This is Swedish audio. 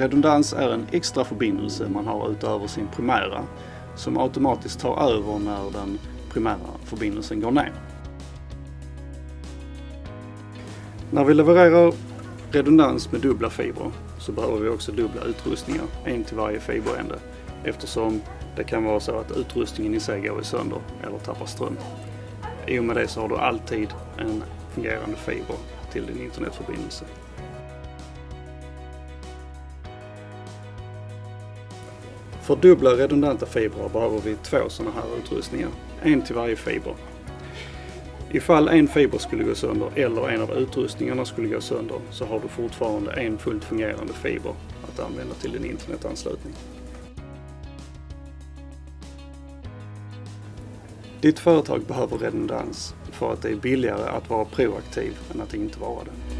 redundans är en extra förbindelse man har utöver sin primära som automatiskt tar över när den primära förbindelsen går ner. När vi levererar redundans med dubbla fibrer så behöver vi också dubbla utrustningar, en till varje fiberände eftersom det kan vara så att utrustningen i sig går sönder eller tappar ström. I och med det så har du alltid en fungerande fiber till din internetförbindelse. För dubbla redundanta fibrer behöver vi två sådana här utrustningar, en till varje fiber. Ifall en fiber skulle gå sönder eller en av utrustningarna skulle gå sönder så har du fortfarande en fullt fungerande fiber att använda till din internetanslutning. Ditt företag behöver redundans för att det är billigare att vara proaktiv än att inte vara det.